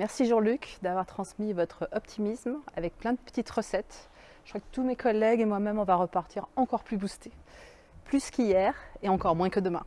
Merci Jean-Luc d'avoir transmis votre optimisme avec plein de petites recettes. Je crois que tous mes collègues et moi-même, on va repartir encore plus boostés. Plus qu'hier et encore moins que demain.